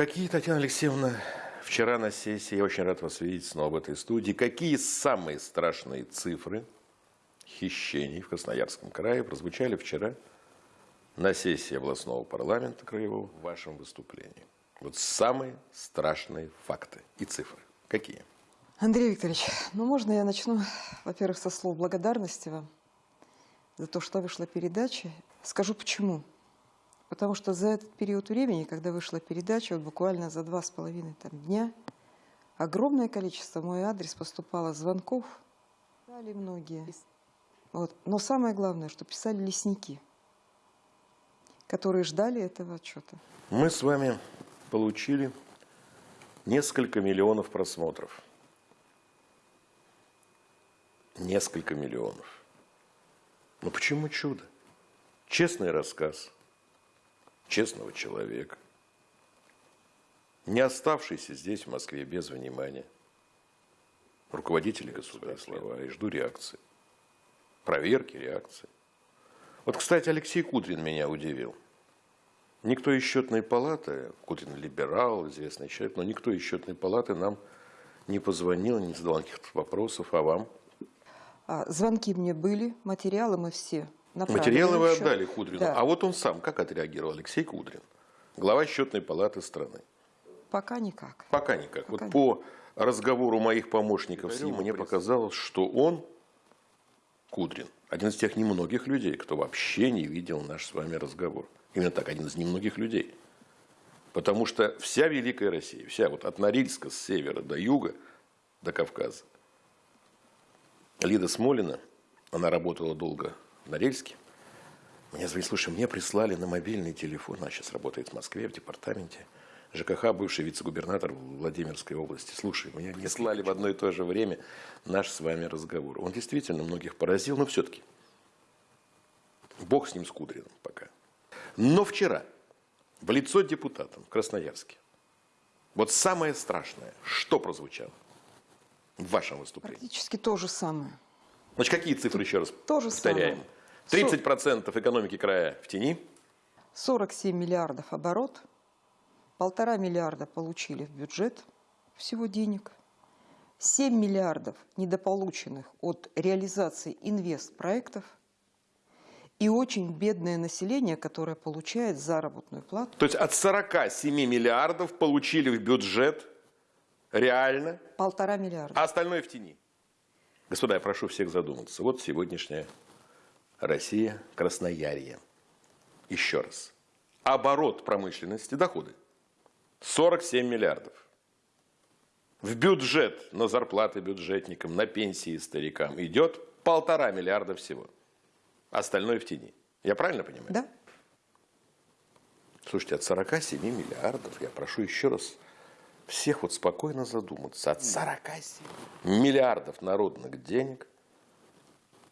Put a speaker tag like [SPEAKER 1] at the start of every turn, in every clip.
[SPEAKER 1] Какие, Татьяна Алексеевна, вчера на сессии, я очень рад вас видеть снова в этой студии, какие самые страшные цифры хищений в Красноярском крае прозвучали вчера на сессии областного парламента краевого в вашем выступлении? Вот самые страшные факты и цифры. Какие?
[SPEAKER 2] Андрей Викторович, ну можно я начну, во-первых, со слов благодарности вам за то, что вышла передача. Скажу почему. Потому что за этот период времени, когда вышла передача, вот буквально за два с половиной там, дня, огромное количество мой адрес поступало звонков, писали многие. Вот. Но самое главное, что писали лесники, которые ждали этого отчета.
[SPEAKER 1] Мы с вами получили несколько миллионов просмотров. Несколько миллионов. Но почему чудо? Честный рассказ – честного человека, не оставшийся здесь, в Москве, без внимания. Руководители государства, слова, и жду реакции. Проверки, реакции. Вот, кстати, Алексей Кудрин меня удивил. Никто из счетной палаты, Кудрин либерал, известный человек, но никто из счетной палаты нам не позвонил, не задал никаких вопросов, а вам?
[SPEAKER 2] А, звонки мне были, материалы мы все направили.
[SPEAKER 1] Материалы вы
[SPEAKER 2] еще.
[SPEAKER 1] отдали Кудрину.
[SPEAKER 2] Да.
[SPEAKER 1] А вот он сам как отреагировал, Алексей Кудрин, глава счетной палаты страны?
[SPEAKER 2] Пока никак.
[SPEAKER 1] Пока никак.
[SPEAKER 2] Пока
[SPEAKER 1] вот по разговору моих помощников с ним мне показалось, что он, Кудрин, один из тех немногих людей, кто вообще не видел наш с вами разговор. Именно так, один из немногих людей. Потому что вся Великая Россия, вся вот от Норильска с севера до юга, до Кавказа, Лида Смолина, она работала долго в Норильске, мне звонит, слушай, мне прислали на мобильный телефон, она сейчас работает в Москве, в департаменте, ЖКХ, бывший вице-губернатор Владимирской области. Слушай, мне прислали в одно и то же время наш с вами разговор. Он действительно многих поразил, но все-таки бог с ним, с Кудриным пока. Но вчера в лицо депутатам в Красноярске вот самое страшное, что прозвучало в вашем выступлении?
[SPEAKER 2] Практически то же самое.
[SPEAKER 1] Значит, какие цифры еще раз
[SPEAKER 2] То же
[SPEAKER 1] повторяем?
[SPEAKER 2] самое.
[SPEAKER 1] 30% экономики края в тени,
[SPEAKER 2] 47 миллиардов оборот, полтора миллиарда получили в бюджет всего денег, 7 миллиардов недополученных от реализации инвестпроектов и очень бедное население, которое получает заработную плату.
[SPEAKER 1] то есть от 47 миллиардов получили в бюджет реально,
[SPEAKER 2] Полтора миллиарда.
[SPEAKER 1] а остальное в тени. Господа, я прошу всех задуматься. Вот сегодняшняя Россия, Красноярье. Еще раз. Оборот промышленности, доходы. 47 миллиардов. В бюджет на зарплаты бюджетникам, на пенсии старикам идет полтора миллиарда всего. Остальное в тени. Я правильно понимаю?
[SPEAKER 2] Да?
[SPEAKER 1] Слушайте, от 47 миллиардов, я прошу еще раз всех вот спокойно задуматься, от 47 миллиардов народных денег,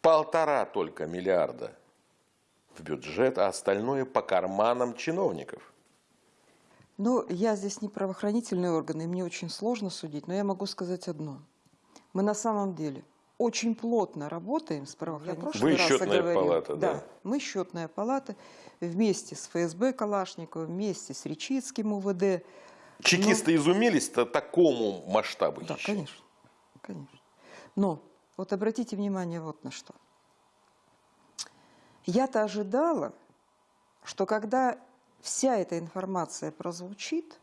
[SPEAKER 1] полтора только миллиарда в бюджет, а остальное по карманам чиновников.
[SPEAKER 2] Но я здесь не правоохранительные органы, и мне очень сложно судить, но я могу сказать одно. Мы на самом деле очень плотно работаем с правоохранительными
[SPEAKER 1] Вы счетная палата, да.
[SPEAKER 2] да. Мы счетная палата вместе с ФСБ Калашникова, вместе с Речицким УВД.
[SPEAKER 1] Чекисты изумились-то такому масштабу
[SPEAKER 2] Да, конечно, конечно. Но вот обратите внимание вот на что. Я-то ожидала, что когда вся эта информация прозвучит,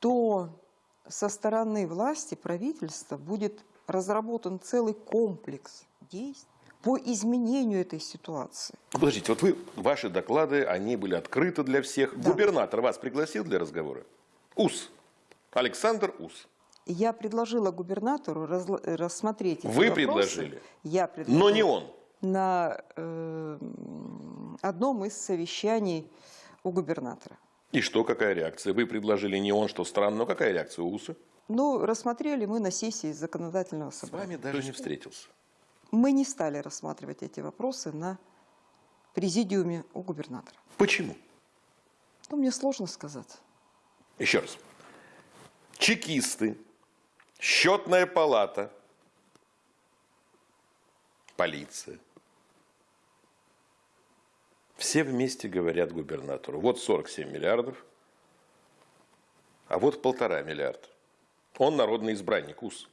[SPEAKER 2] то со стороны власти, правительства будет разработан целый комплекс действий по изменению этой ситуации.
[SPEAKER 1] Подождите, вот вы, ваши доклады, они были открыты для всех.
[SPEAKER 2] Да.
[SPEAKER 1] Губернатор вас пригласил для разговора? УС. Александр Ус.
[SPEAKER 2] Я предложила губернатору рассмотреть эти
[SPEAKER 1] Вы
[SPEAKER 2] вопросы.
[SPEAKER 1] предложили?
[SPEAKER 2] Я предложила.
[SPEAKER 1] Но не он.
[SPEAKER 2] На э, одном из совещаний у губернатора.
[SPEAKER 1] И что, какая реакция? Вы предложили не он, что странно, но какая реакция у УСа?
[SPEAKER 2] Ну, рассмотрели мы на сессии законодательного
[SPEAKER 1] С
[SPEAKER 2] собрания.
[SPEAKER 1] вами даже не встретился.
[SPEAKER 2] Мы не стали рассматривать эти вопросы на президиуме у губернатора.
[SPEAKER 1] Почему?
[SPEAKER 2] Ну, мне сложно сказать.
[SPEAKER 1] Еще раз. Чекисты, счетная палата, полиция. Все вместе говорят губернатору, вот 47 миллиардов, а вот полтора миллиарда. Он народный избранник, УС.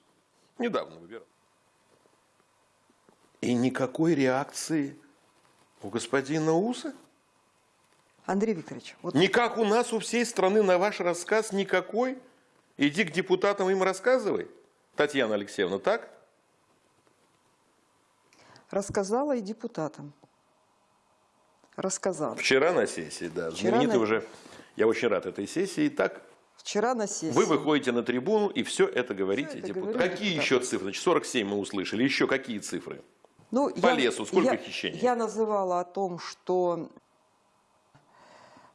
[SPEAKER 1] Недавно выбирал. И никакой реакции у господина Уса?
[SPEAKER 2] Андрей Викторович, вот
[SPEAKER 1] Не как у нас, у всей страны на ваш рассказ никакой? Иди к депутатам им рассказывай. Татьяна Алексеевна, так?
[SPEAKER 2] рассказала и депутатам. Рассказала.
[SPEAKER 1] Вчера на сессии, да.
[SPEAKER 2] Вчера
[SPEAKER 1] Знаменитый
[SPEAKER 2] на-
[SPEAKER 1] уже, я очень рад этой сессии. Так,
[SPEAKER 2] Вчера на сессии.
[SPEAKER 1] вы выходите на трибуну и все это говорите
[SPEAKER 2] это
[SPEAKER 1] депутатам. Какие
[SPEAKER 2] депутатам.
[SPEAKER 1] еще цифры? Значит, 47 мы услышали. Еще какие цифры?
[SPEAKER 2] Ну,
[SPEAKER 1] По лесу сколько
[SPEAKER 2] я,
[SPEAKER 1] хищений?
[SPEAKER 2] Я называла о том, что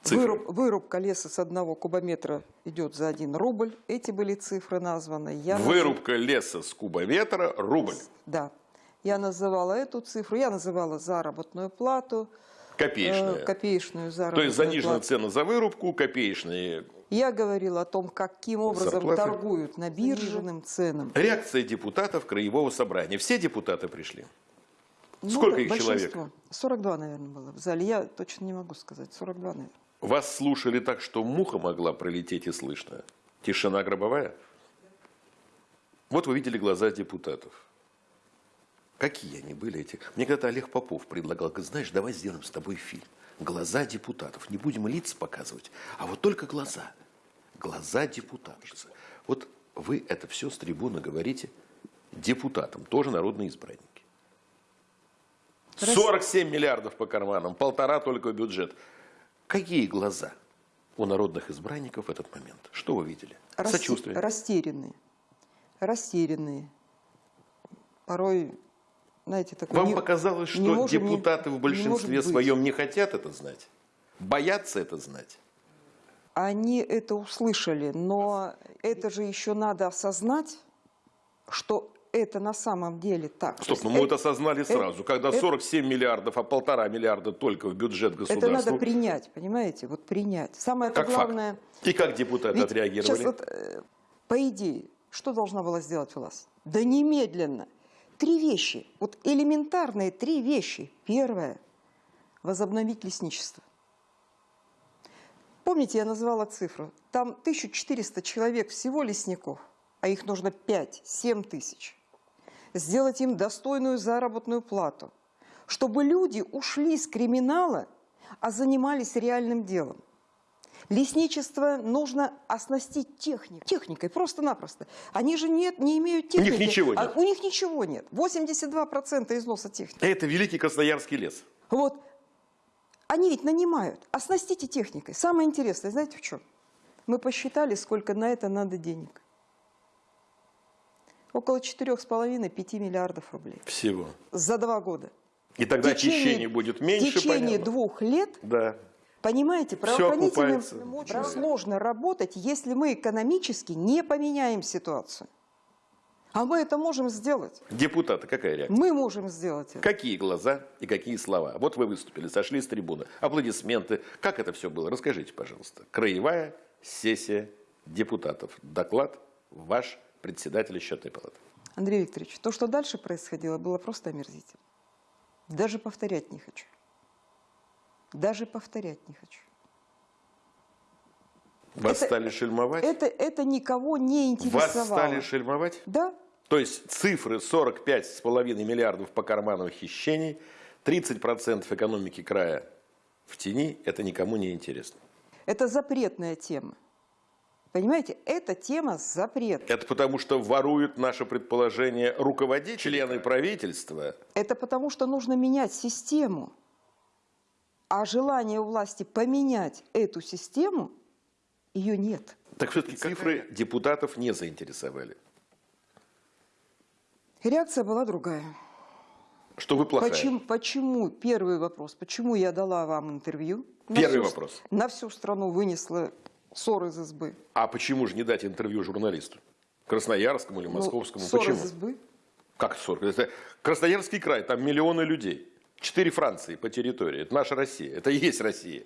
[SPEAKER 1] Цифры.
[SPEAKER 2] выруб- вырубка леса с одного кубометра идет за один рубль. Эти были цифры названы. Я наз-
[SPEAKER 1] Вырубка леса с кубометра – рубль.
[SPEAKER 2] Да. Я называла эту цифру, я называла заработную плату,
[SPEAKER 1] Копеечная.
[SPEAKER 2] копеечную
[SPEAKER 1] То
[SPEAKER 2] заработную
[SPEAKER 1] есть занижена
[SPEAKER 2] плату.
[SPEAKER 1] цена за вырубку, копеечные.
[SPEAKER 2] Я говорила о том, каким образом
[SPEAKER 1] Зарплаты.
[SPEAKER 2] торгуют набирженным ценам.
[SPEAKER 1] Реакция депутатов Краевого собрания. Все депутаты пришли.
[SPEAKER 2] Ну,
[SPEAKER 1] Сколько
[SPEAKER 2] да,
[SPEAKER 1] их человек?
[SPEAKER 2] 42, наверное, было в зале. Я точно не могу сказать. 42, наверное.
[SPEAKER 1] Вас слушали так, что муха могла пролететь и слышно. Тишина гробовая. Вот вы видели глаза депутатов. Какие они были эти? Мне когда-то Олег Попов предлагал, говорит, знаешь, давай сделаем с тобой фильм. Глаза депутатов. Не будем лиц показывать, а вот только глаза. Глаза депутатов. Вот вы это все с трибуны говорите депутатам, тоже народные избранники. 47 миллиардов по карманам, полтора только бюджет. Какие глаза у народных избранников в этот момент? Что вы видели?
[SPEAKER 2] Расте-
[SPEAKER 1] Сочувствие.
[SPEAKER 2] Растерянные. Растерянные. Порой, знаете, такой...
[SPEAKER 1] Вам
[SPEAKER 2] не-
[SPEAKER 1] показалось,
[SPEAKER 2] не
[SPEAKER 1] что
[SPEAKER 2] можем не-
[SPEAKER 1] депутаты в
[SPEAKER 2] не
[SPEAKER 1] большинстве
[SPEAKER 2] может быть.
[SPEAKER 1] своем не хотят это знать? Боятся это знать?
[SPEAKER 2] Они это услышали, но это же еще надо осознать, что это на самом деле так.
[SPEAKER 1] Стоп,
[SPEAKER 2] То
[SPEAKER 1] ну мы это осознали
[SPEAKER 2] это-
[SPEAKER 1] сразу. Когда
[SPEAKER 2] это-
[SPEAKER 1] 47 миллиардов, а полтора миллиарда только в бюджет
[SPEAKER 2] Это
[SPEAKER 1] государства.
[SPEAKER 2] надо принять, понимаете? Вот принять. Самое
[SPEAKER 1] как
[SPEAKER 2] главное...
[SPEAKER 1] факт. И как депутаты отреагировали?
[SPEAKER 2] Сейчас вот, э, по идее, что должна была сделать власть? Да немедленно. Три вещи. Вот элементарные три вещи. Первое. Возобновить лесничество. Помните, я назвала цифру? Там 1400 человек всего лесников, а их нужно 5-7 тысяч. Сделать им достойную заработную плату, чтобы люди ушли с криминала, а занимались реальным делом. Лесничество нужно оснастить техникой. Техникой, просто-напросто. Они же нет, не имеют
[SPEAKER 1] У них
[SPEAKER 2] техники.
[SPEAKER 1] ничего
[SPEAKER 2] А
[SPEAKER 1] нет.
[SPEAKER 2] у них ничего нет. 82% износа техники.
[SPEAKER 1] Это великий Красноярский лес.
[SPEAKER 2] Вот. Они ведь нанимают. Оснастите техникой. Самое интересное, знаете в чем? Мы посчитали, сколько на это надо денег. Около 4,5-5 миллиардов рублей.
[SPEAKER 1] Всего.
[SPEAKER 2] За два года.
[SPEAKER 1] И тогда
[SPEAKER 2] течение-
[SPEAKER 1] хищений будет меньше,
[SPEAKER 2] В течение
[SPEAKER 1] понятно?
[SPEAKER 2] двух лет
[SPEAKER 1] Да.
[SPEAKER 2] Понимаете,
[SPEAKER 1] окупается.
[SPEAKER 2] очень сложно работать, если мы экономически не поменяем ситуацию. А мы это можем сделать.
[SPEAKER 1] Депутаты, какая реакция?
[SPEAKER 2] Мы можем сделать это.
[SPEAKER 1] Какие глаза и какие слова? Вот вы выступили, сошли с трибуны, аплодисменты. Как это все было? Расскажите, пожалуйста. Краевая сессия депутатов. Доклад ваш председатель счетной палаты.
[SPEAKER 2] Андрей Викторович, то, что дальше происходило, было просто омерзительно. Даже повторять не хочу. Даже повторять не хочу.
[SPEAKER 1] Вас
[SPEAKER 2] Это-
[SPEAKER 1] стали шельмовать?
[SPEAKER 2] Это, это никого не
[SPEAKER 1] Вас
[SPEAKER 2] интересовало.
[SPEAKER 1] стали шельмовать?
[SPEAKER 2] Да,
[SPEAKER 1] То есть цифры 45,5 миллиардов по карману хищений, 30% экономики края в тени, это никому не интересно.
[SPEAKER 2] это запретная тема. Понимаете, эта тема запрет.
[SPEAKER 1] Это потому, что воруют наше предположение руководители, члены правительства.
[SPEAKER 2] Это потому, что нужно менять систему. А желание у власти поменять эту систему, ее нет.
[SPEAKER 1] Так все-таки цифры депутатов не заинтересовали.
[SPEAKER 2] Реакция была другая.
[SPEAKER 1] Что вы плохая.
[SPEAKER 2] Почему, почему, первый вопрос, почему я дала вам интервью? На
[SPEAKER 1] Первый
[SPEAKER 2] всю-
[SPEAKER 1] вопрос.
[SPEAKER 2] На всю страну вынесла ссор из избы.
[SPEAKER 1] А почему же не дать интервью журналисту? Красноярскому или
[SPEAKER 2] Ну,
[SPEAKER 1] московскому?
[SPEAKER 2] ссор
[SPEAKER 1] почему?
[SPEAKER 2] из избы.
[SPEAKER 1] Как 40? Это Красноярский край, там миллионы людей. Четыре Франции по территории. Это наша Россия. Это и есть Россия.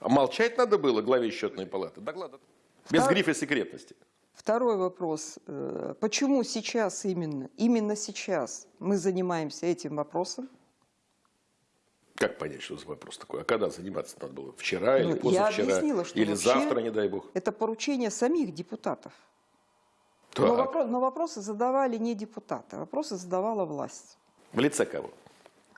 [SPEAKER 1] А молчать надо было главе счетной палаты. Доклад. Без
[SPEAKER 2] Втор-
[SPEAKER 1] грифа секретности.
[SPEAKER 2] Второй вопрос. Э, Почему сейчас именно, именно сейчас мы занимаемся этим вопросом?
[SPEAKER 1] Как понять, что за вопрос такой? А когда заниматься надо было? Вчера
[SPEAKER 2] Ну,
[SPEAKER 1] или
[SPEAKER 2] я
[SPEAKER 1] позавчера?
[SPEAKER 2] объяснила, что
[SPEAKER 1] или завтра, не дай бог?
[SPEAKER 2] Это поручение самих депутатов.
[SPEAKER 1] Так.
[SPEAKER 2] Но, вопро- но вопросы задавали не депутаты, вопросы задавала власть.
[SPEAKER 1] В лице кого?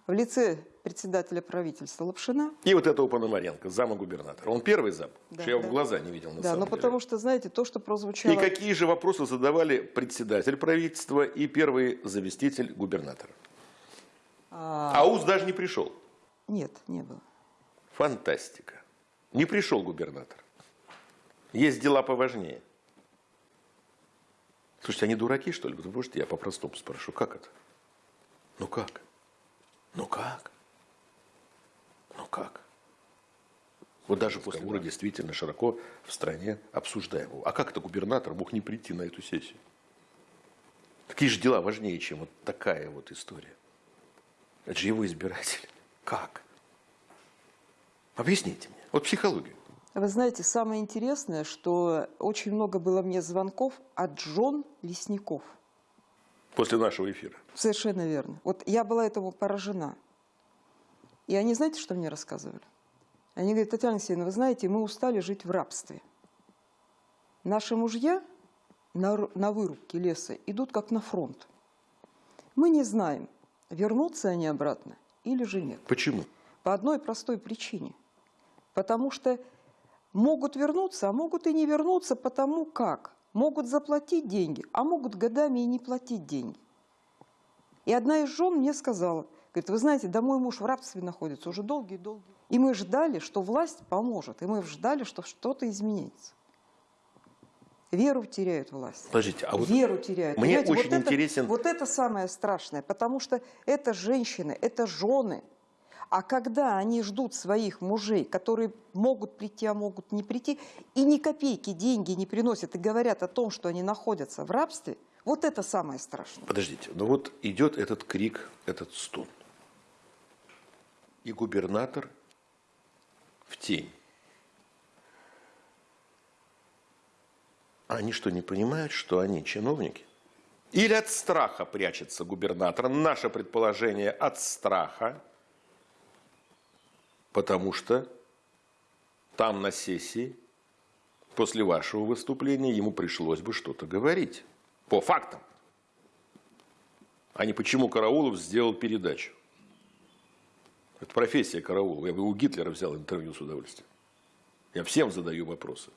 [SPEAKER 2] В лице председателя правительства Лапшина.
[SPEAKER 1] И вот этого Пономаренко, зама губернатора. Он первый зам?
[SPEAKER 2] Да,
[SPEAKER 1] что я его
[SPEAKER 2] да.
[SPEAKER 1] в глаза не видел на
[SPEAKER 2] Да, но
[SPEAKER 1] деле.
[SPEAKER 2] потому что, знаете, то, что прозвучало...
[SPEAKER 1] И какие же вопросы задавали председатель правительства и первый заместитель губернатора?
[SPEAKER 2] А,
[SPEAKER 1] Ауз даже не пришел.
[SPEAKER 2] Нет, не было.
[SPEAKER 1] Фантастика. Не пришел губернатор. Есть дела поважнее. Слушайте, они дураки, что ли? Вы можете, я по-простому спрошу, как это? Ну как? Ну как? Ну как? Вот даже после разговора действительно широко в стране обсуждаем его. А как это губернатор мог не прийти на эту сессию? Какие же дела важнее, чем вот такая вот история? Это же его избиратель. Как? Объясните мне. Вот психологию.
[SPEAKER 2] Вы знаете, самое интересное, что очень много было мне звонков от жен лесников.
[SPEAKER 1] После нашего эфира.
[SPEAKER 2] Совершенно верно. Вот я была этому поражена. И они, знаете, что мне рассказывали? Они говорят, Татьяна Алексеевна, вы знаете, мы устали жить в рабстве. Наши мужья на, на вырубке леса идут как на фронт. Мы не знаем, вернутся они обратно или же нет.
[SPEAKER 1] Почему?
[SPEAKER 2] По одной простой причине. Потому что могут вернуться, а могут и не вернуться, потому как могут заплатить деньги, а могут годами и не платить деньги. И одна из жен мне сказала, говорит, вы знаете, да мой муж в рабстве находится уже долгие-долгие. И мы ждали, что власть поможет, и мы ждали, что что-то изменится. Веру теряют власть.
[SPEAKER 1] Подождите, а вот
[SPEAKER 2] Веру теряют.
[SPEAKER 1] мне
[SPEAKER 2] Понимаете,
[SPEAKER 1] очень
[SPEAKER 2] вот это-
[SPEAKER 1] интересен-
[SPEAKER 2] вот это самое страшное, потому что это женщины, это жены. А когда они ждут своих мужей, которые могут прийти, а могут не прийти, и ни копейки деньги не приносят, и говорят о том, что они находятся в рабстве, вот это самое страшное.
[SPEAKER 1] Подождите, ну вот идет этот крик, этот стон. И губернатор в тень. А Они что, не понимают, что они чиновники? Или от страха прячется губернатор? Наше предположение от страха, потому что там на сессии после вашего выступления ему пришлось бы что-то говорить. По фактам. А не почему Караулов сделал передачу. Это профессия Караулова. Я бы у Гитлера взял интервью с удовольствием. Я всем задаю вопросы.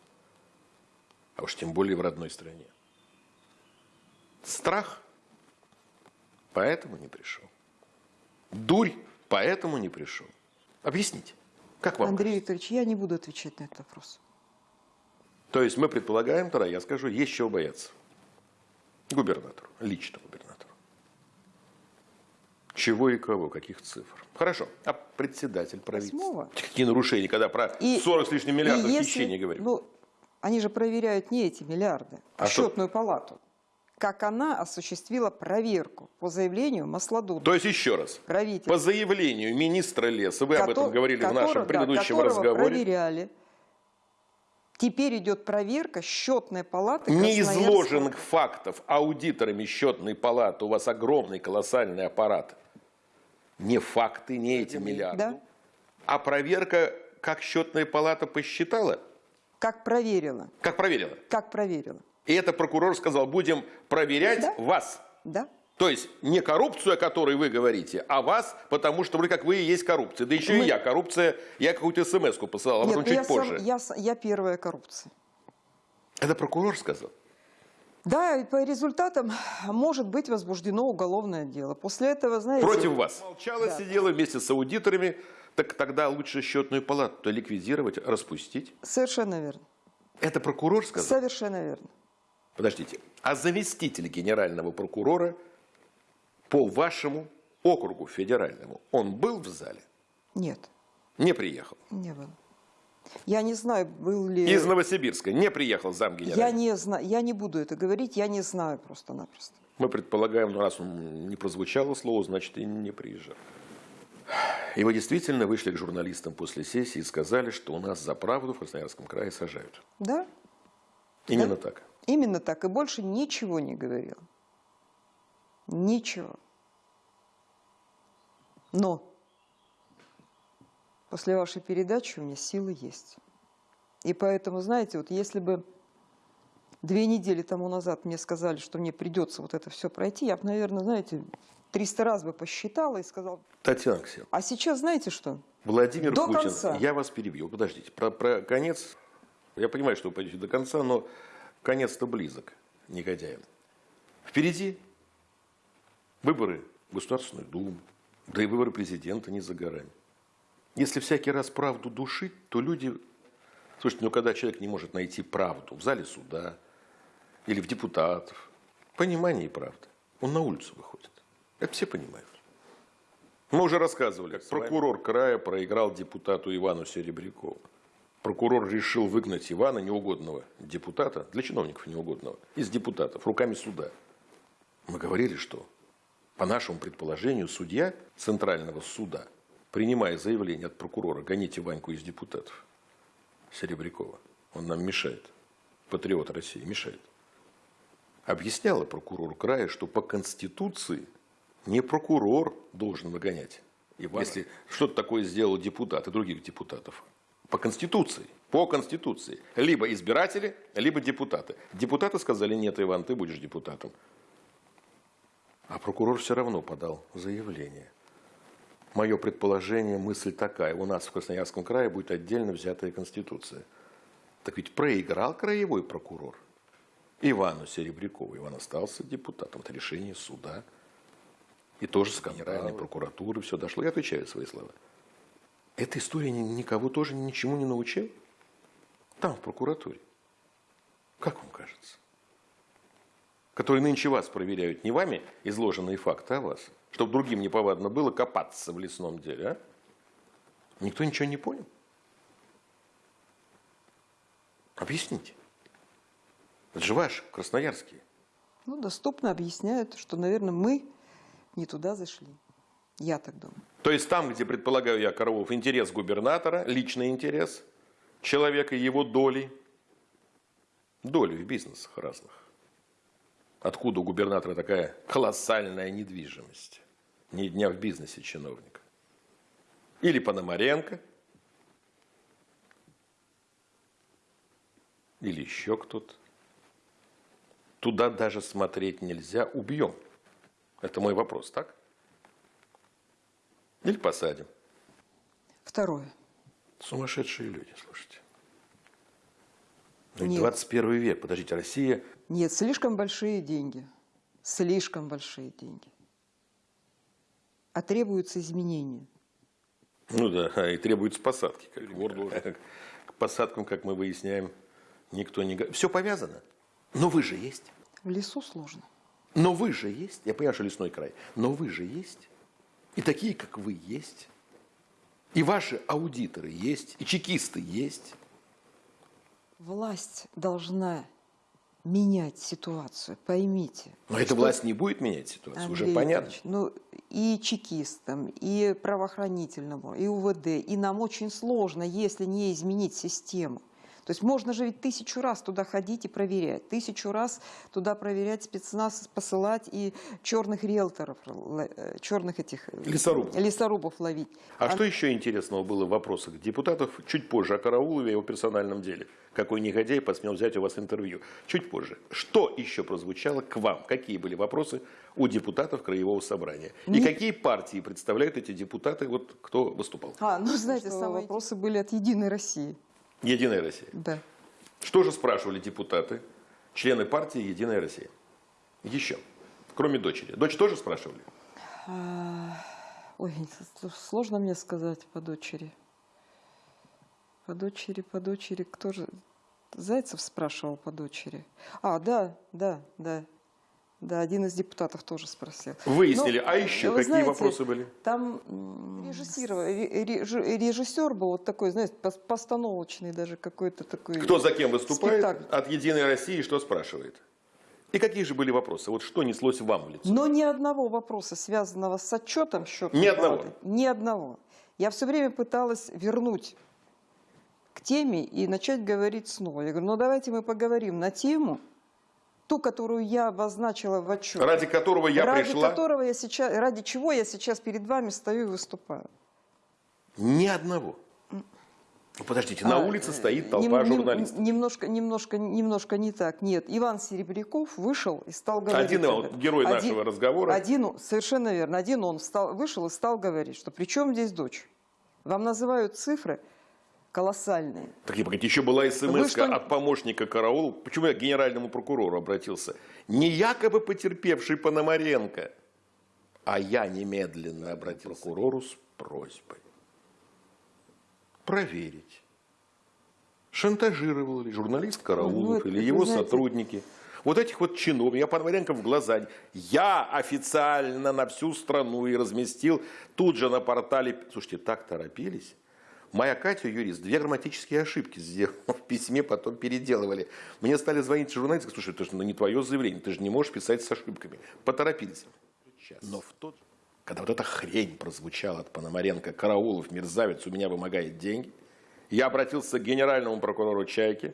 [SPEAKER 1] А уж тем более в родной стране. Страх. Поэтому не пришел. Дурь. Поэтому не пришел. Объясните. Как вам
[SPEAKER 2] Андрей Викторович, я не буду отвечать на этот вопрос.
[SPEAKER 1] То есть мы предполагаем, тогда я скажу, есть чего бояться. Губернатору, лично губернатору. Чего и кого, каких цифр. Хорошо, а председатель правительства?
[SPEAKER 2] Восьмого.
[SPEAKER 1] Какие нарушения, когда про
[SPEAKER 2] И-
[SPEAKER 1] 40 с лишним миллиардов
[SPEAKER 2] если-
[SPEAKER 1] хищений говорим?
[SPEAKER 2] Ну, они же проверяют не эти миллиарды, а,
[SPEAKER 1] А что?
[SPEAKER 2] счетную палату. Как она осуществила проверку по заявлению Маслодуба.
[SPEAKER 1] То есть еще раз, по заявлению министра леса, вы об этом говорили в нашем
[SPEAKER 2] которого- да,
[SPEAKER 1] предыдущем
[SPEAKER 2] которого
[SPEAKER 1] разговоре,
[SPEAKER 2] проверяли. Теперь идет проверка счетной палаты
[SPEAKER 1] не
[SPEAKER 2] Красноярского-
[SPEAKER 1] изложенных фактов аудиторами счетной палаты, у вас огромный колоссальный аппарат, не факты, не эти миллиарды,
[SPEAKER 2] Да.
[SPEAKER 1] а проверка, как счетная палата посчитала,
[SPEAKER 2] Как проверила.
[SPEAKER 1] как проверила.
[SPEAKER 2] Как проверила.
[SPEAKER 1] И это прокурор сказал, будем проверять
[SPEAKER 2] Да.
[SPEAKER 1] вас.
[SPEAKER 2] Да?
[SPEAKER 1] То есть не коррупцию, о которой вы говорите, а вас, потому что вроде как вы и есть коррупция. Да еще и
[SPEAKER 2] Мы-
[SPEAKER 1] я коррупция, я какую-то смс-ку посылал, а
[SPEAKER 2] Нет,
[SPEAKER 1] потом
[SPEAKER 2] ну
[SPEAKER 1] чуть
[SPEAKER 2] я, сам-
[SPEAKER 1] позже.
[SPEAKER 2] я с- я первая коррупция.
[SPEAKER 1] Это прокурор сказал.
[SPEAKER 2] Да, и по результатам может быть возбуждено уголовное дело. После этого, знаете...
[SPEAKER 1] Против вас. Молчала,
[SPEAKER 2] Да.
[SPEAKER 1] сидела вместе с аудиторами. Так тогда лучше счетную палату ликвидировать, распустить.
[SPEAKER 2] Совершенно верно.
[SPEAKER 1] Это прокурор сказал?
[SPEAKER 2] Совершенно верно.
[SPEAKER 1] Подождите. А заместитель генерального прокурора по вашему округу федеральному, он был в зале?
[SPEAKER 2] Нет,
[SPEAKER 1] Не приехал.
[SPEAKER 2] не было. Я не знаю, был ли...
[SPEAKER 1] Из Новосибирска не приехал зам
[SPEAKER 2] Я не знаю, я не буду это говорить, я не знаю просто-напросто.
[SPEAKER 1] Мы предполагаем, ну раз он не прозвучало слово, значит и не приезжал. И вы действительно вышли к журналистам после сессии и сказали, что у нас за правду в Красноярском крае сажают.
[SPEAKER 2] Да?
[SPEAKER 1] Именно так.
[SPEAKER 2] Именно так. И больше ничего не говорил. Ничего. Но после вашей передачи у меня силы есть. И поэтому, знаете, вот если бы две недели тому назад мне сказали, что мне придется вот это все пройти, я бы, наверное, знаете, 300 раз бы посчитала и сказала...
[SPEAKER 1] Татьяна Алексеевна.
[SPEAKER 2] А сейчас знаете что?
[SPEAKER 1] Владимир
[SPEAKER 2] до
[SPEAKER 1] Путин,
[SPEAKER 2] конца.
[SPEAKER 1] я вас перебью. Подождите, про, про конец. Я понимаю, что вы пойдете до конца, но конец-то близок негодяям. Впереди выборы в Государственную Думу, да и выборы президента не за горами. Если всякий раз правду душить, то люди... Слушайте, ну когда человек не может найти правду в зале суда или в депутатов, понимание и правда, он на улицу выходит. Это все понимают. Мы уже рассказывали, как прокурор края проиграл депутату Ивану Серебрякову. Прокурор решил выгнать Ивана, неугодного депутата, для чиновников неугодного, из депутатов, руками суда. Мы говорили, что по нашему предположению судья Центрального суда, принимая заявление от прокурора, гоните Ваньку из депутатов Серебрякова, он нам мешает, патриот России мешает, объясняла прокурору края, что по Конституции не прокурор должен выгонять. Ивана. Если что-то такое сделал депутат и других депутатов, по Конституции. По Конституции. Либо избиратели, либо депутаты. Депутаты сказали, нет, Иван, ты будешь депутатом. А прокурор все равно подал заявление. Мое предположение, мысль такая. У нас в Красноярском крае будет отдельно взятая Конституция. Так ведь проиграл краевой прокурор. Ивану Серебрякову. Иван остался депутатом. Это решение суда. И тоже с Генеральной прокуратуры все дошло. Я отвечаю свои слова. Эта история никого тоже ничему не научила? Там, в прокуратуре. Как вам кажется? Которые нынче вас проверяют не вами изложенные факты, а вас. Чтобы другим неповадно было копаться в лесном деле, а? Никто ничего не понял? Объясните. Это же ваши, красноярские.
[SPEAKER 2] Ну, доступно объясняют, что, наверное, мы не туда зашли. Я так думаю.
[SPEAKER 1] То есть там, где, предполагаю я, Коровов, интерес губернатора, личный интерес человека и его доли, доли в бизнесах разных. Откуда у губернатора такая колоссальная недвижимость? Ни дня в бизнесе чиновника. Или Пономаренко, или еще кто-то. Туда даже смотреть нельзя, убьем. Это мой вопрос, так? Или посадим.
[SPEAKER 2] Второе.
[SPEAKER 1] Сумасшедшие люди, слушайте. Ну,
[SPEAKER 2] Нет.
[SPEAKER 1] 21 век, подождите, Россия...
[SPEAKER 2] Нет, слишком большие деньги. Слишком большие деньги. А требуются изменения.
[SPEAKER 1] Ну да, и требуется посадки. Как двор должен. К посадкам, как мы выясняем, никто не... Все повязано. Но вы же есть.
[SPEAKER 2] В лесу сложно.
[SPEAKER 1] Но вы же есть. Я понимаю, что лесной край. Но вы же есть. И такие, как вы, есть. И ваши аудиторы есть. И чекисты есть.
[SPEAKER 2] Власть должна менять ситуацию, поймите.
[SPEAKER 1] Но эта власть не будет менять ситуацию,
[SPEAKER 2] Андрей
[SPEAKER 1] уже понятно.
[SPEAKER 2] Иванович, Ну, и чекистам, и правоохранительному, и УВД. И нам очень сложно, если не изменить систему. То есть можно же ведь тысячу раз туда ходить и проверять. Тысячу раз туда проверять спецназ, посылать и черных риэлторов, э, черных этих... э,
[SPEAKER 1] Лесорубов.
[SPEAKER 2] Лесорубов ловить.
[SPEAKER 1] А, что еще интересного было в вопросах депутатов чуть позже о Караулове и его персональном деле? Какой негодяй посмел взять у вас интервью? Чуть позже. Что еще прозвучало к вам? Какие были вопросы у депутатов Краевого собрания? И
[SPEAKER 2] Не-
[SPEAKER 1] какие партии представляют эти депутаты, вот кто выступал?
[SPEAKER 2] А, ну, знаете, самые вопросы были от «Единой России».
[SPEAKER 1] Единая Россия.
[SPEAKER 2] Да.
[SPEAKER 1] Что же спрашивали депутаты, члены партии Единая Россия? Еще. Кроме дочери. Дочь тоже спрашивали?
[SPEAKER 2] А, Ой, сложно мне сказать по дочери. По дочери, по дочери, кто же? Зайцев спрашивал по дочери. А, да, да, да. Да, один из депутатов тоже спросил.
[SPEAKER 1] Выяснили.
[SPEAKER 2] Ну,
[SPEAKER 1] а еще
[SPEAKER 2] вы
[SPEAKER 1] какие
[SPEAKER 2] знаете,
[SPEAKER 1] вопросы были?
[SPEAKER 2] Там м, режиссировал- ре- реж- режиссер был вот такой, знаете, пос- постановочный даже какой-то такой.
[SPEAKER 1] Кто за кем выступает
[SPEAKER 2] спектакль.
[SPEAKER 1] от Единой России, что спрашивает? И какие же были вопросы? Вот что неслось вам в лицо?
[SPEAKER 2] Но ни одного вопроса, связанного с отчетом счетной
[SPEAKER 1] Ни одного?
[SPEAKER 2] палаты, Ни одного. Я все время пыталась вернуть к теме и начать говорить снова. Я говорю, ну давайте мы поговорим на тему, ту, которую я обозначила в отчете.
[SPEAKER 1] Ради которого я
[SPEAKER 2] ради
[SPEAKER 1] пришла.
[SPEAKER 2] которого я сейчас, ради чего я сейчас перед вами стою и выступаю.
[SPEAKER 1] Ни одного. Ну, Подождите, на
[SPEAKER 2] А,
[SPEAKER 1] улице стоит толпа
[SPEAKER 2] нем-
[SPEAKER 1] журналистов.
[SPEAKER 2] Немножко, немножко, немножко не так. Нет, Иван Серебряков вышел и стал говорить.
[SPEAKER 1] Один
[SPEAKER 2] этом.
[SPEAKER 1] герой
[SPEAKER 2] Один-
[SPEAKER 1] нашего разговора.
[SPEAKER 2] Один, он- совершенно верно. Один он встал, вышел и стал говорить, что при чем здесь дочь? Вам называют цифры колоссальные.
[SPEAKER 1] Так и погодите, еще была смс
[SPEAKER 2] что-
[SPEAKER 1] от помощника караула. Почему я к генеральному прокурору обратился? Не якобы потерпевший Пономаренко, а я немедленно обратился к прокурору с просьбой проверить, шантажировал ли журналист Караулов
[SPEAKER 2] Ну,
[SPEAKER 1] или его
[SPEAKER 2] знаете-
[SPEAKER 1] сотрудники. Вот этих вот чинов, я Пономаренко в глаза, я официально на всю страну и разместил тут же на портале. Слушайте, так торопились. Моя Катя, юрист, две грамматические ошибки сделала в письме, потом переделывали. Мне стали звонить журналисты, слушай, это же ну, не твое заявление, ты же не можешь писать с ошибками. Поторопились. Но в тот, когда вот эта хрень прозвучала от Пономаренко, Караулов, мерзавец, у меня вымогает деньги, я обратился к генеральному прокурору Чайки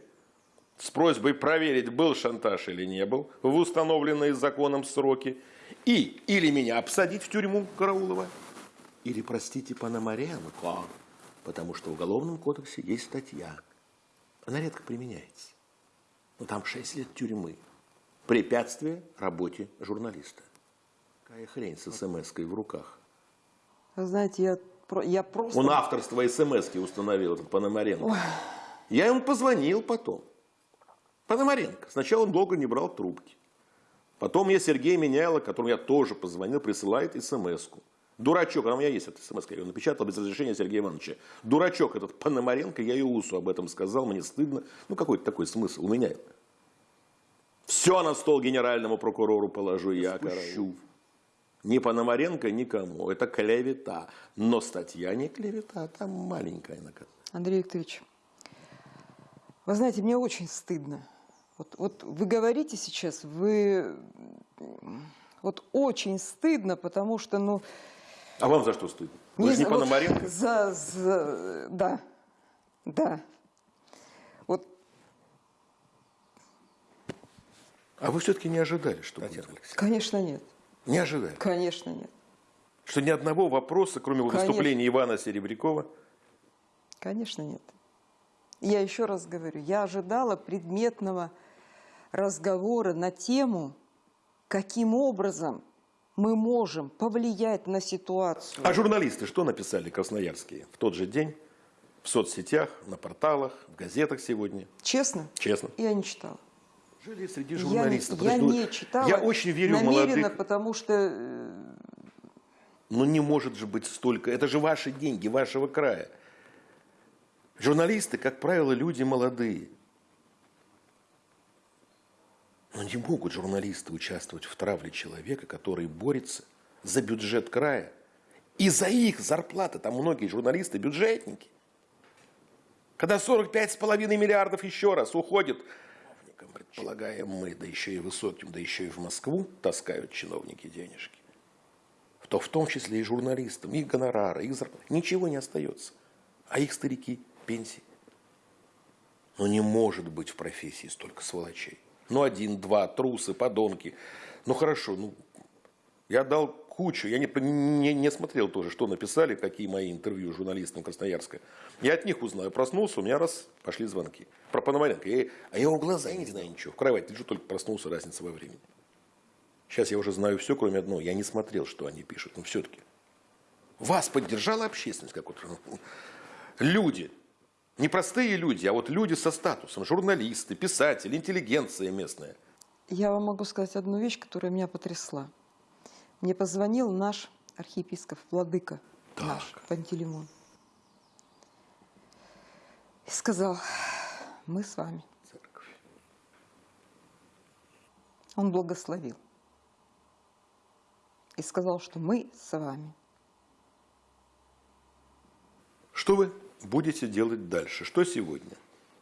[SPEAKER 1] с просьбой проверить, был шантаж или не был, в установленные законом сроки, и или меня обсадить в тюрьму Караулова, или, простите, Пономаренко, потому что в Уголовном кодексе есть статья. Она редко применяется. Но там 6 лет тюрьмы. Препятствие работе журналиста. Какая хрень с смс-кой в руках.
[SPEAKER 2] Вы знаете, я, я просто...
[SPEAKER 1] Он авторство смс установил, этот Пономаренко. Я ему позвонил потом. Пономаренко. Сначала он долго не брал трубки. Потом мне Сергей Меняйло, которому я тоже позвонил, присылает смс -ку. Дурачок, она у меня есть эта смс я ее напечатал без разрешения Сергея Ивановича. Дурачок этот Пономаренко, я Иусу об этом сказал, мне стыдно. Ну, какой-то такой смысл у меня. Все на стол генеральному прокурору положу я, Караул. Ни Пономаренко, никому. Это клевета. Но статья не клевета, там маленькая наказание.
[SPEAKER 2] Андрей Викторович, вы знаете, мне очень стыдно. Вот, вот вы говорите сейчас, вы... Вот очень стыдно, потому что, ну...
[SPEAKER 1] А вам за что стыдно? Вы же не
[SPEAKER 2] за- вот
[SPEAKER 1] Пономаренко?
[SPEAKER 2] За, за- да, да. Вот
[SPEAKER 1] А вы все-таки не ожидали, что будет?
[SPEAKER 2] Конечно, нет.
[SPEAKER 1] Не ожидали.
[SPEAKER 2] Конечно, нет.
[SPEAKER 1] Что ни одного вопроса, кроме
[SPEAKER 2] Конечно.
[SPEAKER 1] выступления Ивана Серебрякова,
[SPEAKER 2] Конечно, нет. Я еще раз говорю, я ожидала предметного разговора на тему, каким образом мы можем повлиять на ситуацию.
[SPEAKER 1] А журналисты что написали красноярские в тот же день в соцсетях, на порталах, в газетах сегодня?
[SPEAKER 2] Честно,
[SPEAKER 1] Честно.
[SPEAKER 2] я не читала.
[SPEAKER 1] Жили среди
[SPEAKER 2] Я не-
[SPEAKER 1] журналистов.
[SPEAKER 2] Я,
[SPEAKER 1] Подожди,
[SPEAKER 2] не читала.
[SPEAKER 1] Я очень верю в
[SPEAKER 2] намеренно,
[SPEAKER 1] молодых.
[SPEAKER 2] потому что
[SPEAKER 1] Но не может же быть столько. Это же ваши деньги, вашего края. Журналисты, как правило, люди молодые. Но не могут журналисты участвовать в травле человека, который борется за бюджет края. И за их зарплаты, там многие журналисты бюджетники. Когда 45,5 миллиардов еще раз уходит, предполагаем мы, да еще и высоким, да еще и в Москву таскают чиновники денежки, то в том числе и журналистам, их гонорары, их зарплаты, ничего не остается. А их старики, пенсии. Но не может быть в профессии столько сволочей. Ну, один, два, трусы, подонки. Ну, хорошо, ну, я дал кучу. Я не, не, не смотрел тоже, что написали, какие мои интервью журналистам Красноярска. Я от них узнаю. Проснулся, у меня раз пошли звонки. Про Пономаренко. Я, а я его глаза, я не знаю ничего. В кровать лежу, только проснулся, разница во времени. Сейчас я уже знаю все, кроме одного. Я не смотрел, что они пишут. Но все-таки. Вас поддержала общественность какой-то. Ну, Люди. Не простые люди, а вот люди со статусом. Журналисты, писатели, интеллигенция местная.
[SPEAKER 2] я вам могу сказать одну вещь, которая меня потрясла. Мне позвонил наш архиепископ, владыка наш, Пантелеймон. И сказал, мы с вами.
[SPEAKER 1] Церковь.
[SPEAKER 2] Он благословил. И сказал, что мы с вами.
[SPEAKER 1] Что вы будете делать дальше? Что сегодня?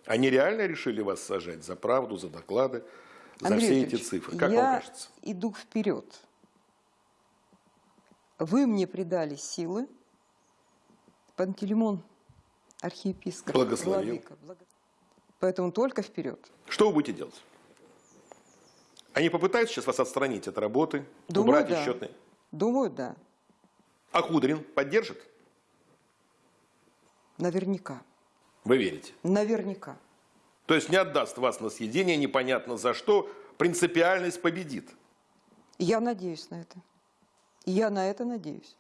[SPEAKER 1] Они реально решили вас сажать за правду, за доклады, за
[SPEAKER 2] Андрей
[SPEAKER 1] все эти цифры? Как
[SPEAKER 2] я
[SPEAKER 1] вам кажется?
[SPEAKER 2] иду вперед. Вы мне придали силы. Пантелеймон архиепископ.
[SPEAKER 1] Благословил.
[SPEAKER 2] владыка, благо- Поэтому только вперед.
[SPEAKER 1] Что вы будете делать? Они попытаются сейчас вас отстранить от работы,
[SPEAKER 2] Думаю,
[SPEAKER 1] убрать
[SPEAKER 2] да.
[SPEAKER 1] из счетной.
[SPEAKER 2] Думаю, да.
[SPEAKER 1] А Кудрин поддержит?
[SPEAKER 2] Наверняка.
[SPEAKER 1] Вы верите?
[SPEAKER 2] Наверняка.
[SPEAKER 1] То есть не отдаст вас на съедение непонятно за что, принципиальность победит.
[SPEAKER 2] Я надеюсь на это. Я на это надеюсь.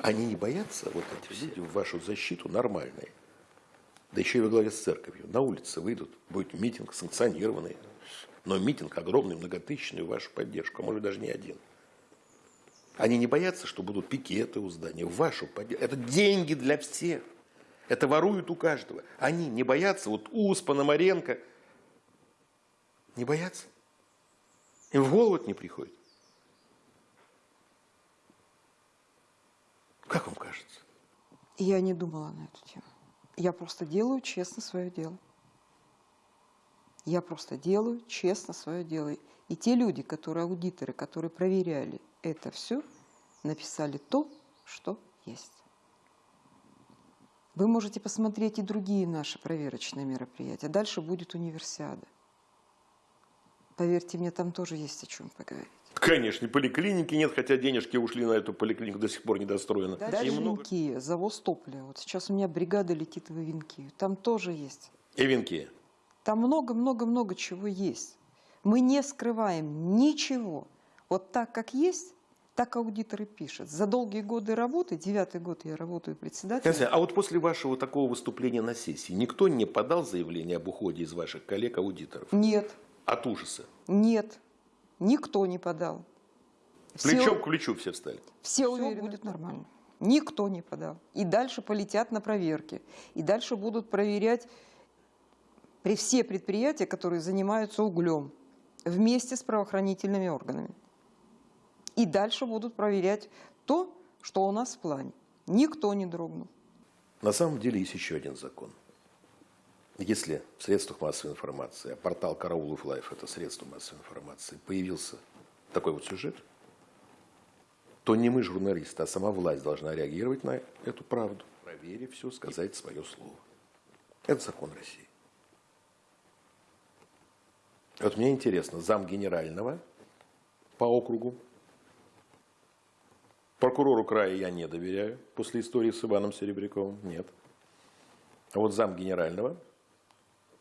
[SPEAKER 1] Они не боятся, вот эти все люди в вашу защиту нормальные. Да еще и во главе с церковью. На улице выйдут, будет митинг санкционированный. Но митинг огромный, многотысячный, в вашу поддержку, а может даже не один. Они не боятся, что будут пикеты у здания, в вашу поддержку. Это деньги для всех. Это воруют у каждого. Они не боятся, вот УС, Пономаренко, не боятся. Им в голову не приходит. Как вам кажется?
[SPEAKER 2] Я не думала на эту тему. Я просто делаю честно свое дело. Я просто делаю честно свое дело. И те люди, которые аудиторы, которые проверяли это все, написали то, что есть. Вы можете посмотреть и другие наши проверочные мероприятия. Дальше будет универсиада. Поверьте мне, там тоже есть о чем поговорить.
[SPEAKER 1] Конечно, поликлиники нет, хотя денежки ушли на эту поликлинику, до сих пор не достроена. И много-
[SPEAKER 2] Винкия, завоз топлива. Вот сейчас у меня бригада летит в Винкию. Там тоже есть.
[SPEAKER 1] И венки.
[SPEAKER 2] Там много-много-много чего есть. Мы не скрываем ничего. Вот так, как есть, так аудиторы пишут. За долгие годы работы, девятый год я работаю председателем,
[SPEAKER 1] Скажите, а вот после вашего такого выступления на сессии никто не подал заявление об уходе из ваших коллег-аудиторов?
[SPEAKER 2] нет,
[SPEAKER 1] От ужаса.
[SPEAKER 2] нет, никто не подал. Все,
[SPEAKER 1] Плечом к плечу все встали.
[SPEAKER 2] все уверены, будет нормально. Никто не подал. И дальше полетят на проверки. И дальше будут проверять при все предприятия, которые занимаются углем, вместе с правоохранительными органами. И дальше будут проверять то, что у нас в плане. Никто не дрогнул.
[SPEAKER 1] На самом деле есть еще один закон. Если в средствах массовой информации, а портал Караулов Life – это средство массовой информации, появился такой вот сюжет, то не мы, журналисты, а сама власть должна реагировать на эту правду, проверив все, сказать свое слово. Это закон России. Вот мне интересно, зам генерального по округу, прокурору края я не доверяю после истории с Иваном Серебряковым, нет. А вот зам генерального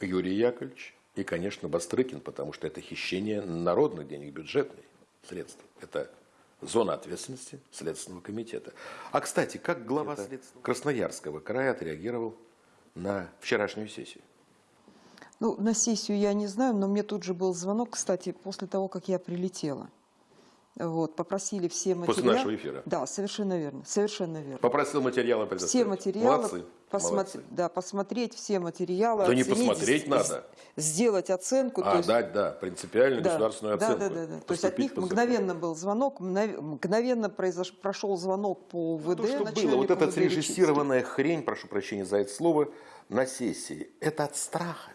[SPEAKER 1] Юрий Яковлевич и, конечно, Бастрыкин, потому что это хищение народных денег, бюджетных средств. Это зона ответственности Следственного комитета. А, кстати, как глава Красноярского края отреагировал на вчерашнюю сессию?
[SPEAKER 2] Ну, на сессию я не знаю, но мне тут же был звонок, кстати, после того, как я прилетела. Вот, попросили все материалы.
[SPEAKER 1] После нашего эфира?
[SPEAKER 2] Да, совершенно верно, совершенно верно.
[SPEAKER 1] Попросил материалы
[SPEAKER 2] Все
[SPEAKER 1] предоставить.
[SPEAKER 2] материалы,
[SPEAKER 1] Молодцы,
[SPEAKER 2] посмотри-
[SPEAKER 1] молодцы.
[SPEAKER 2] да, посмотреть все материалы.
[SPEAKER 1] Да не
[SPEAKER 2] оценить,
[SPEAKER 1] посмотреть
[SPEAKER 2] с-
[SPEAKER 1] надо.
[SPEAKER 2] Сделать оценку.
[SPEAKER 1] А,
[SPEAKER 2] есть-
[SPEAKER 1] дать, да, принципиальную
[SPEAKER 2] да,
[SPEAKER 1] государственную
[SPEAKER 2] да,
[SPEAKER 1] оценку.
[SPEAKER 2] Да, да, да. То есть от них мгновенно был звонок, мгновенно, произош, прошел звонок по ВД.
[SPEAKER 1] Ну, То, что было, вот эта срежиссированная хрень, прошу прощения за это слово, на сессии, это от страха,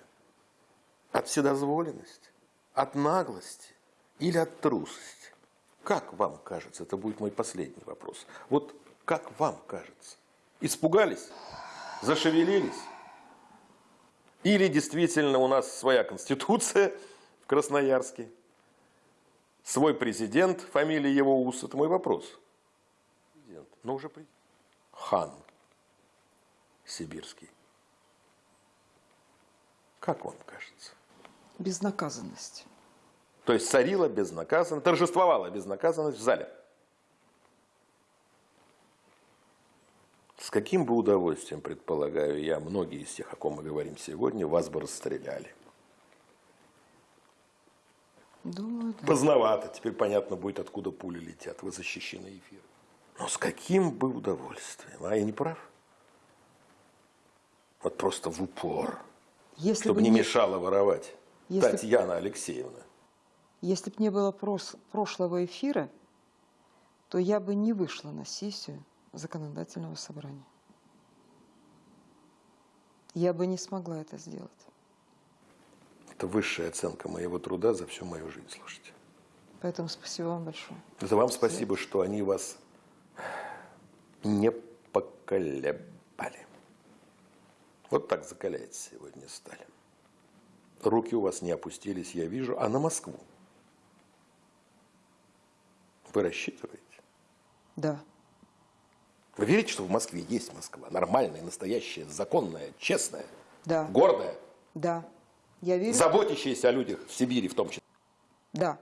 [SPEAKER 1] от вседозволенности, от наглости или от трусости? Как вам кажется? Это будет мой последний вопрос. Вот как вам кажется? Испугались? Зашевелились? Или действительно у нас своя конституция в Красноярске? Свой президент, фамилия его УС, это мой вопрос. Президент, но уже президент. Хан сибирский. Как вам кажется?
[SPEAKER 2] Безнаказанность.
[SPEAKER 1] То есть царила безнаказанность, торжествовала безнаказанность в зале. С каким бы удовольствием, предполагаю я, многие из тех, о ком мы говорим сегодня, вас бы расстреляли.
[SPEAKER 2] Думаю, да.
[SPEAKER 1] Поздновато, теперь понятно будет, откуда пули летят. Вы защищены эфиром. Но с каким бы удовольствием, а я не прав? Вот просто в упор,
[SPEAKER 2] Если
[SPEAKER 1] чтобы
[SPEAKER 2] бы
[SPEAKER 1] не
[SPEAKER 2] не-
[SPEAKER 1] мешало воровать.
[SPEAKER 2] Если-
[SPEAKER 1] Татьяна Алексеевна.
[SPEAKER 2] Если бы не было прошлого эфира, то я бы не вышла на сессию законодательного собрания. Я бы не смогла это сделать.
[SPEAKER 1] Это высшая оценка моего труда за всю мою жизнь, слушайте.
[SPEAKER 2] Поэтому спасибо вам большое.
[SPEAKER 1] Это вам спасибо, что они вас не поколебали. Вот так закаляется сегодня Сталин. Руки у вас не опустились, я вижу, а на Москву. Вы рассчитываете?
[SPEAKER 2] Да.
[SPEAKER 1] Вы верите, что в Москве есть Москва? Нормальная, настоящая, законная, честная,
[SPEAKER 2] Да.
[SPEAKER 1] гордая,
[SPEAKER 2] Да. Я верю.
[SPEAKER 1] заботящаяся о людях в Сибири в том числе.
[SPEAKER 2] Да.